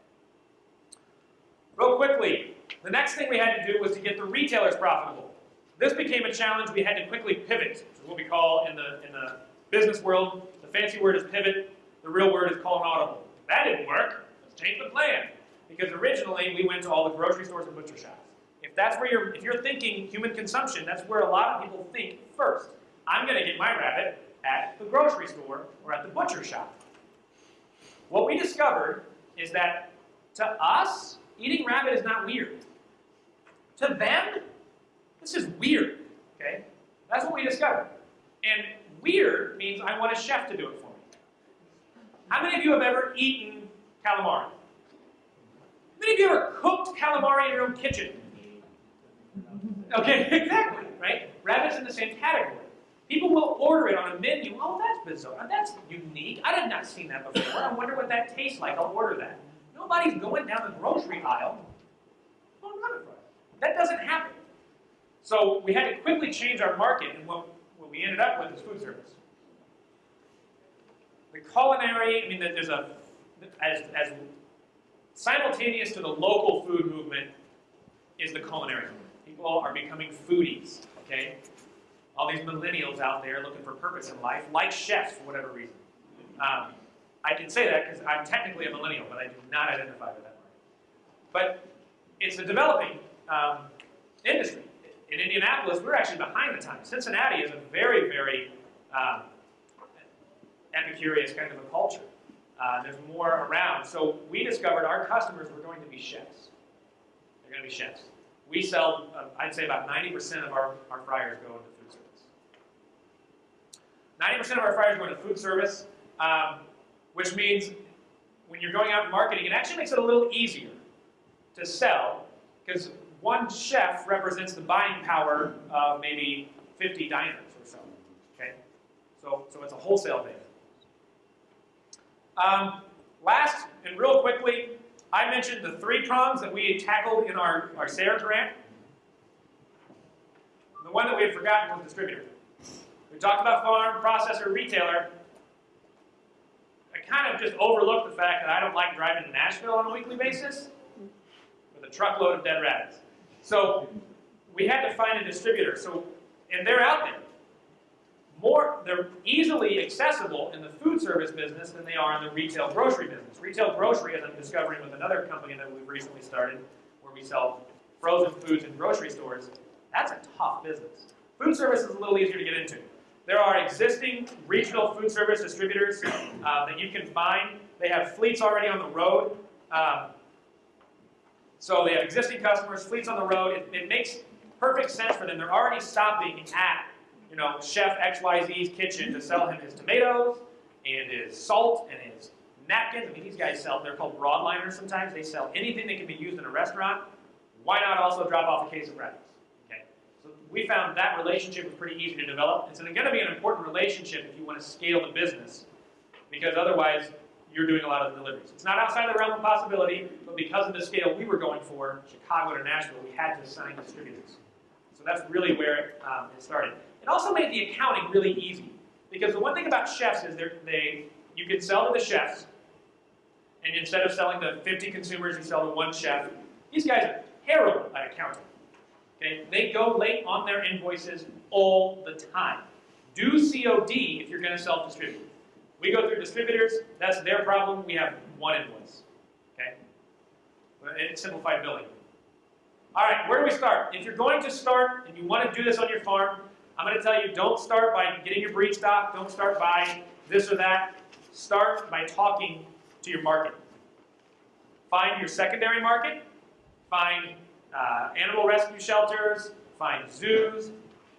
Real quickly, the next thing we had to do was to get the retailers profitable. This became a challenge we had to quickly pivot, which is what we call in the, in the business world, the fancy word is pivot, the real word is call an audible. That didn't work, let's change the plan. Because originally we went to all the grocery stores and butcher shops. If that's where you're, if you're thinking human consumption, that's where a lot of people think first. I'm gonna get my rabbit at the grocery store or at the butcher shop. What we discovered is that to us, eating rabbit is not weird. To them, this is weird, okay? That's what we discovered. And weird means I want a chef to do it for me. How many of you have ever eaten calamari? How many of you ever cooked calamari in your own kitchen? Okay, exactly, right? Rabbit's in the same category. People will order it on a menu. Oh, that's bizarre. That's unique. I had not seen that before. I wonder what that tastes like. I'll order that. Nobody's going down the grocery aisle. That doesn't happen. So we had to quickly change our market, and what, what we ended up with is food service. The culinary, I mean, there's a, as, as simultaneous to the local food movement is the culinary movement. People are becoming foodies, okay? All these millennials out there looking for purpose in life, like chefs for whatever reason. Um, I can say that because I'm technically a millennial, but I do not identify with that market. But it's a developing um, industry. In Indianapolis, we're actually behind the times. Cincinnati is a very, very um, epicurious kind of a culture. Uh, there's more around. So we discovered our customers were going to be chefs. They're going to be chefs. We sell, uh, I'd say about 90% of our, our fryers go into food service. 90% of our fryers go into food service, um, which means when you're going out and marketing, it actually makes it a little easier to sell because one chef represents the buying power of maybe 50 diners or so. Okay, so so it's a wholesale thing. Um, last and real quickly, I mentioned the three prongs that we had tackled in our our SARE grant. The one that we had forgotten was distributor. We talked about farm, processor, retailer. I kind of just overlooked the fact that I don't like driving to Nashville on a weekly basis with a truckload of dead rabbits. So we had to find a distributor. So, and they're out there. More, they're easily accessible in the food service business than they are in the retail grocery business. Retail grocery, as I'm discovering with another company that we've recently started, where we sell frozen foods in grocery stores, that's a tough business. Food service is a little easier to get into. There are existing regional food service distributors uh, that you can find. They have fleets already on the road. Um, so they have existing customers, fleets on the road. It, it makes perfect sense for them. They're already stopping at, you know, Chef XYZ's kitchen to sell him his tomatoes and his salt and his napkins. I mean, these guys sell, they're called broadliners sometimes. They sell anything that can be used in a restaurant. Why not also drop off a case of rabbits? Okay. So we found that relationship was pretty easy to develop. It's going to be an important relationship if you want to scale the business, because otherwise you're doing a lot of the deliveries. It's not outside the realm of possibility, but because of the scale we were going for, Chicago to Nashville, we had to assign distributors. So that's really where it, um, it started. It also made the accounting really easy, because the one thing about chefs is they you can sell to the chefs, and instead of selling to 50 consumers, you sell to one chef. These guys are terrible at accounting. Okay, they go late on their invoices all the time. Do COD if you're going to self-distribute. We go through distributors, that's their problem, we have one invoice. Okay? It's simplified billing. All right, where do we start? If you're going to start and you want to do this on your farm, I'm going to tell you don't start by getting your breed stock, don't start by this or that. Start by talking to your market. Find your secondary market, find uh, animal rescue shelters, find zoos,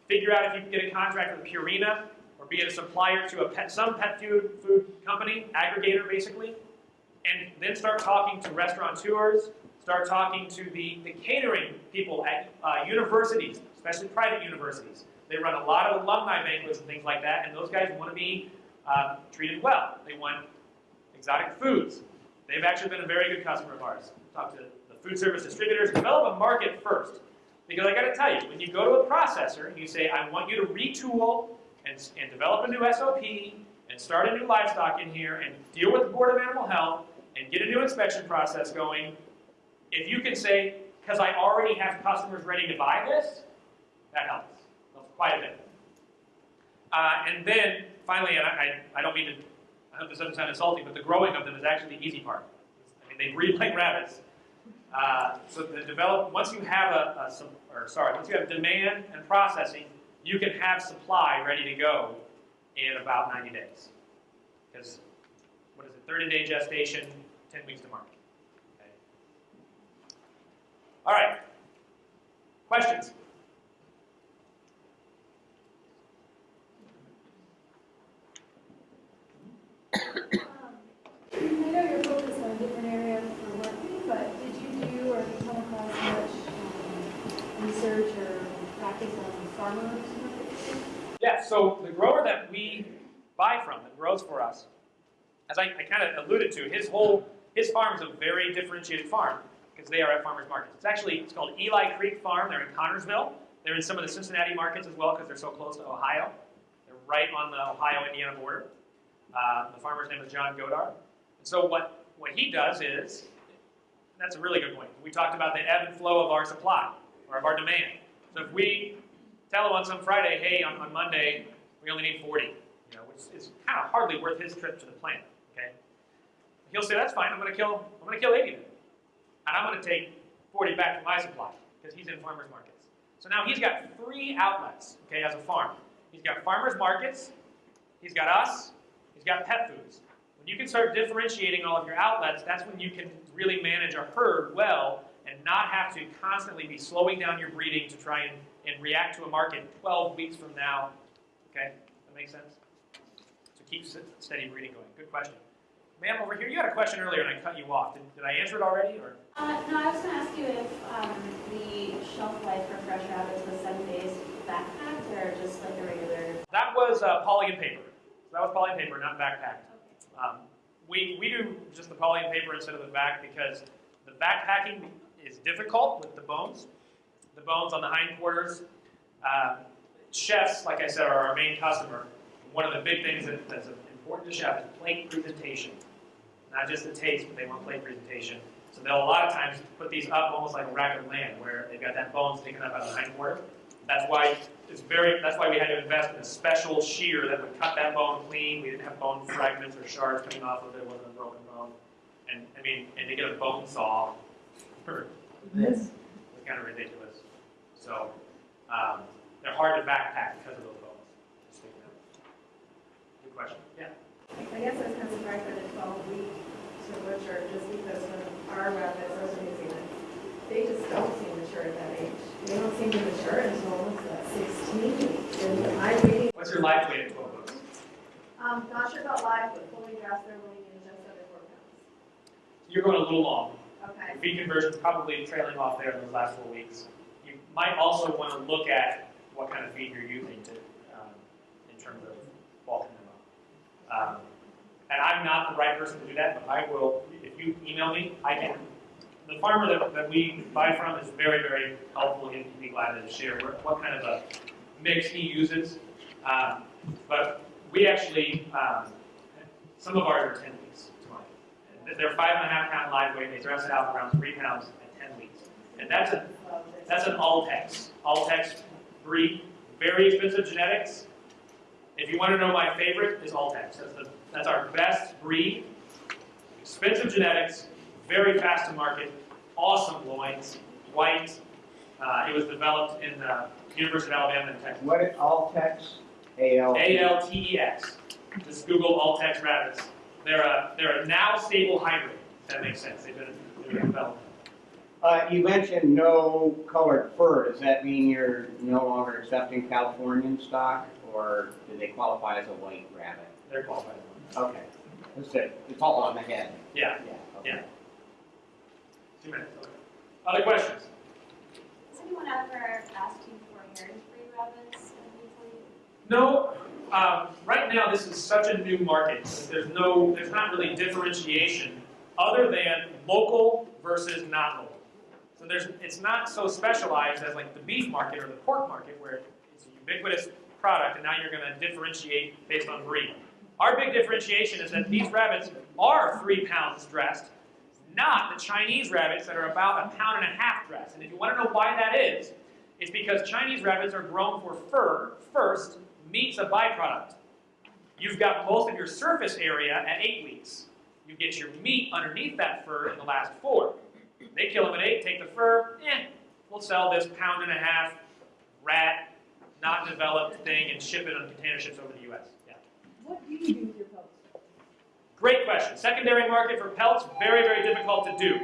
figure out if you can get a contract with Purina, be it a supplier to a pet, some pet food, food company, aggregator basically, and then start talking to restaurateurs, start talking to the, the catering people at uh, universities, especially private universities. They run a lot of alumni banquets and things like that, and those guys want to be uh, treated well. They want exotic foods. They've actually been a very good customer of ours. Talk to the food service distributors, develop a market first. Because I got to tell you, when you go to a processor and you say, I want you to retool and, and develop a new SOP and start a new livestock in here and deal with the Board of Animal Health and get a new inspection process going, if you can say, because I already have customers ready to buy this, that helps. Helps quite a bit. Uh, and then, finally, and I, I, I don't mean to, I hope this doesn't sound insulting, but the growing of them is actually the easy part. I mean, they breed like rabbits. Uh, so the develop, once you have a, a, sup- or sorry, once you have demand and processing, you can have supply ready to go in about 90 days. Because, what is it, 30 day gestation, 10 weeks to market. Okay. All right. Questions? Um, I know you're focused on a different area for working, but did you do or come across much um, research or practice on farmers markets? Yeah, so the grower that we buy from, that grows for us, as I, I kind of alluded to, his whole, his farm is a very differentiated farm because they are at farmers markets. It's actually, it's called Eli Creek Farm. They're in Connersville. They're in some of the Cincinnati markets as well because they're so close to Ohio. They're right on the Ohio-Indiana border. Uh, the farmer's name is John Godard. And so what, what he does is, that's a really good point. We talked about the ebb and flow of our supply or of our demand. So if we tell him on some Friday, hey, on, on Monday, we only need 40, you know, which is kind of hardly worth his trip to the plant, okay? He'll say, that's fine, I'm going to kill, I'm going to kill 80 then. And I'm going to take 40 back to my supply because he's in farmers markets. So now he's got three outlets, okay, as a farm. He's got farmers markets, he's got us, he's got pet foods. When you can start differentiating all of your outlets, that's when you can really manage a herd well and not have to constantly be slowing down your breeding to try and, and react to a market 12 weeks from now. Okay, that makes sense? So keep steady breeding going. Good question. Ma'am, over here, you had a question earlier and I cut you off. Did, did I answer it already? Or Uh, no, I was gonna ask you if, um, the shelf life for fresh rabbits was seven days vac-packed or just like a regular? That was uh, poly and paper. So that was poly and paper, not vac-packed. Um, we, we do just the poly and paper instead of the back because the vac-packing is difficult with the bones. The bones on the hindquarters. Uh, chefs, like I said, are our main customer. One of the big things that, that's important to chefs is plate presentation. Not just the taste, but they want plate presentation. So they'll a lot of times put these up almost like a rack of lamb, where they've got that bone sticking up out of the hindquarter. That's why it's very. That's why we had to invest in a special shear that would cut that bone clean. We didn't have bone fragments or shards coming off of it. It wasn't a broken bone. And I mean, and to get a bone saw for this was kind of ridiculous. So um, they're hard to vac-pack because of those bones sticking out. Good question. Yeah. I guess I was kind of surprised by the twelve week to butcher, just because when our rabbits, those are New Zealand, they just don't seem mature at that age. They don't seem to mature until almost uh, sixteen weeks. And my reading, What's your life weight at 12 weeks? um, not sure about life, but fully dressed, they're weighing in just under four pounds. You're going a little long. Okay. your feed conversion probably trailing off there in those last four weeks. Might also want to look at what kind of feed you're using to, um, in terms of bulking them up. Um, and I'm not the right person to do that, but I will, if you email me, I can. The farmer that, that we buy from is very, very helpful. He'd be glad to share what, what kind of a mix he uses. Um, but we actually, um, some of ours are 10 weeks. They're five and a half pound live weight. They dress it out around three pounds at 10 weeks. And that's a that's an Altex. Altex breed, very expensive genetics. If you want to know my favorite, is Altex. That's, the, that's our best breed. Expensive genetics, very fast to market, awesome loins, white. Uh, it was developed in the University of Alabama in Texas. What, Altex, AL? A-L-T-E-X. Just Google Altex rabbits. They're a, they're a now stable hybrid, if that makes sense. They've been, they've been developed. Uh, you mentioned no colored fur. Does that mean you're no longer accepting Californian stock, or do they qualify as a white rabbit? They're qualified. Okay. That's it. It's all on the head. Yeah, Yeah. okay. yeah. Two minutes. okay. Other questions? Has anyone ever asked you for heritage breed rabbits individually? No, um, right now this is such a new market. There's no, there's not really differentiation other than local versus not local. So there's, it's not so specialized as like the beef market or the pork market where it's a ubiquitous product and now you're going to differentiate based on breed. Our big differentiation is that these rabbits are three pounds dressed, not the Chinese rabbits that are about a pound and a half dressed. And if you want to know why that is, it's because Chinese rabbits are grown for fur first, meat's a byproduct. You've got most of your surface area at eight weeks. You get your meat underneath that fur in the last four. They kill them at eight, take the fur, eh, we'll sell this pound and a half rat, not developed thing and ship it on container ships over the US. Yeah. What do you do with your pelts? Great question. Secondary market for pelts, very, very difficult to do.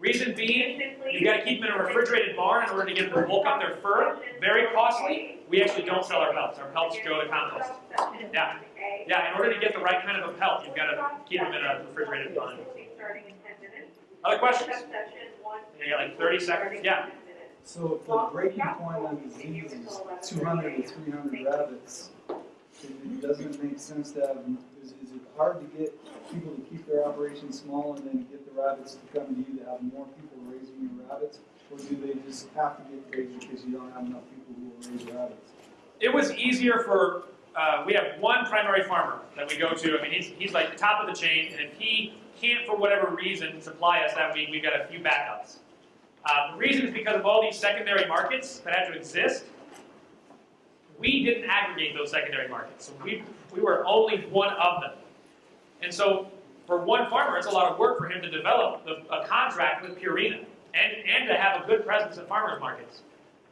Reason being, you got to keep them in a refrigerated barn in order to get them to bulk up their fur. Very costly. We actually don't sell our pelts. Our pelts go to compost. Yeah. Yeah, in order to get the right kind of a pelt, you've got to keep them in a refrigerated barn. Other questions? You got like 30 seconds? Yeah. So if the breaking point on disease is two hundred to three hundred rabbits, it- it doesn't make sense to have, is, is it hard to get people to keep their operation small and then get the rabbits to come to you to have more people raising your rabbits? Or do they just have to get raised because you don't have enough people who will raise rabbits? It was easier for, uh, we have one primary farmer that we go to. I mean, he's, he's like the top of the chain, and if he can't, for whatever reason, supply us that week, we've got a few backups. Uh, the reason is because of all these secondary markets that have to exist. We didn't aggregate those secondary markets, so we, we were only one of them. And so, for one farmer, it's a lot of work for him to develop the, a contract with Purina and, and to have a good presence at farmers markets.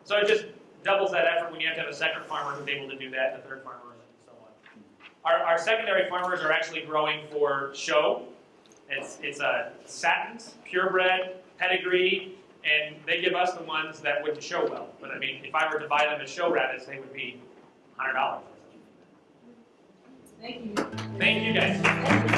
So it just doubles that effort when you have to have a second farmer who's able to do that, a third farmer, and so on. Our, our secondary farmers are actually growing for show. It's, it's a satins, purebred, pedigree, and they give us the ones that wouldn't show well. But I mean, if I were to buy them as show rabbits, they would be $100. Thank you. Thank you guys.